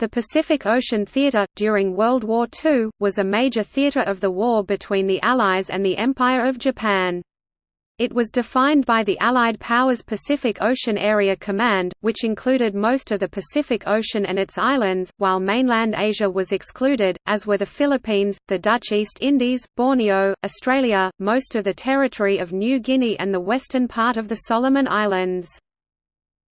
The Pacific Ocean Theater, during World War II, was a major theater of the war between the Allies and the Empire of Japan. It was defined by the Allied Powers Pacific Ocean Area Command, which included most of the Pacific Ocean and its islands, while mainland Asia was excluded, as were the Philippines, the Dutch East Indies, Borneo, Australia, most of the territory of New Guinea and the western part of the Solomon Islands.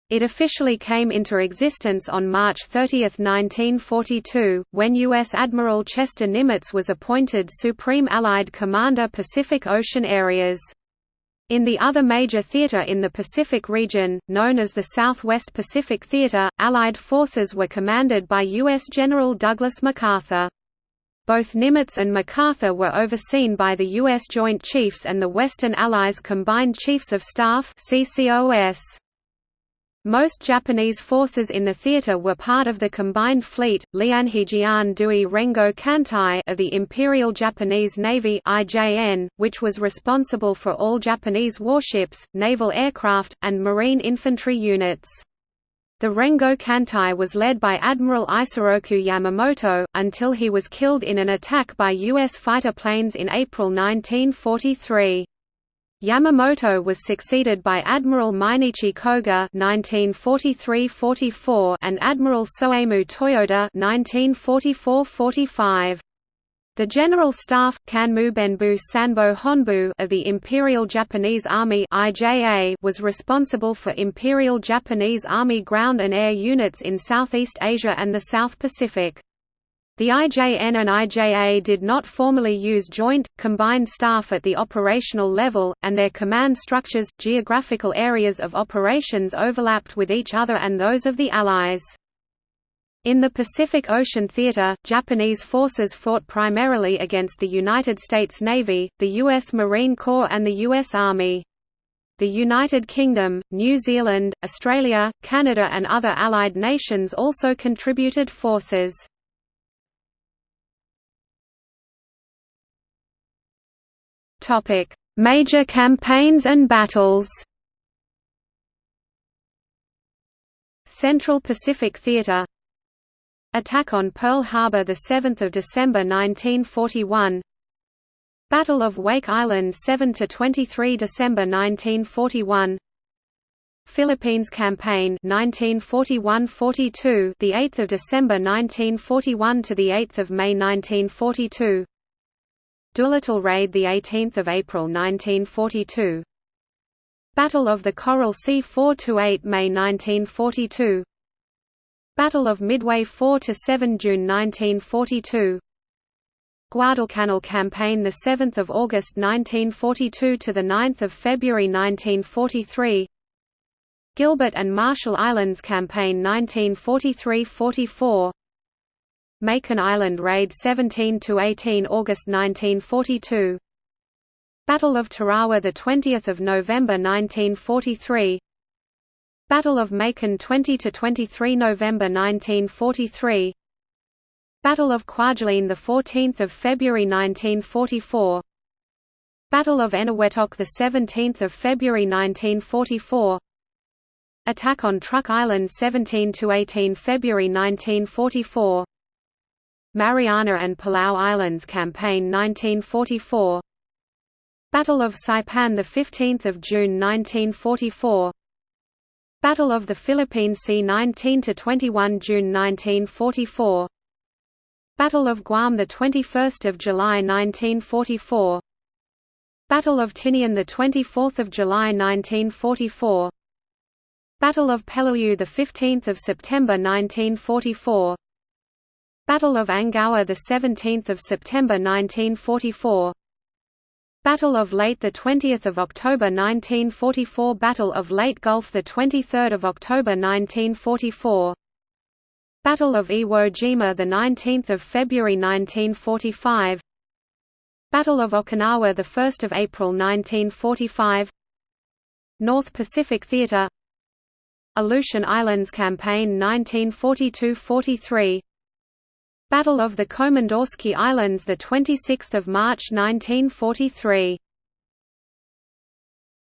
It officially came into existence on March 30, 1942, when U.S. Admiral Chester Nimitz was appointed Supreme Allied Commander Pacific Ocean Areas. In the other major theater in the Pacific region, known as the Southwest Pacific Theater, Allied forces were commanded by U.S. General Douglas MacArthur. Both Nimitz and MacArthur were overseen by the U.S. Joint Chiefs and the Western Allies Combined Chiefs of Staff CCOS. Most Japanese forces in the theater were part of the combined fleet, Lianhejian Dui Rengo Kantai of the Imperial Japanese Navy IJN, which was responsible for all Japanese warships, naval aircraft, and marine infantry units. The Rengo Kantai was led by Admiral Isoroku Yamamoto, until he was killed in an attack by U.S. fighter planes in April 1943. Yamamoto was succeeded by Admiral Mineichi Koga (1943–44) and Admiral Soemu Toyoda (1944–45). The General Staff Kanmubenbu Sanbo Honbu of the Imperial Japanese Army (IJA) was responsible for Imperial Japanese Army ground and air units in Southeast Asia and the South Pacific. The IJN and IJA did not formally use joint, combined staff at the operational level, and their command structures, geographical areas of operations overlapped with each other and those of the Allies. In the Pacific Ocean Theater, Japanese forces fought primarily against the United States Navy, the U.S. Marine Corps and the U.S. Army. The United Kingdom, New Zealand, Australia, Canada and other Allied nations also contributed forces. Topic: Major campaigns and battles. Central Pacific Theater. Attack on Pearl Harbor 7 December 1941 Battle of Wake Island 7 to 23 December 1941 Philippines Campaign 1941–42 the 8th of December 1941 to the 8th of May 1942 Doolittle Raid 18 April 1942 Battle of the Coral Sea 4–8 May 1942 Battle of Midway 4–7 June 1942 Guadalcanal Campaign 7 August 1942 to 9 February 1943 Gilbert and Marshall Islands Campaign 1943–44 Makin Island Raid 17 to 18 August 1942 Battle of Tarawa the 20th of November 1943 Battle of Makin 20 to 23 November 1943 Battle of Kwajalein the 14th of February 1944 Battle of Eniwetok the 17th of February 1944 Attack on Truk Island 17 to 18 February 1944 Mariana and Palau Islands Campaign 1944 Battle of Saipan 15 June 1944 Battle of the Philippine Sea 19 to 21 June 1944 Battle of Guam 21 July 1944 Battle of Tinian 24 July 1944 Battle of Peleliu 15 September 1944 Battle of Angaur the 17th of September 1944 Battle of Leyte the 20th of October 1944 Battle of Leyte Gulf the 23rd of October 1944 Battle of Iwo Jima the 19th of February 1945 Battle of Okinawa the 1st of April 1945 North Pacific Theater. Aleutian Islands Campaign 1942–43 Battle of the Komandorsky Islands the 26th of March 1943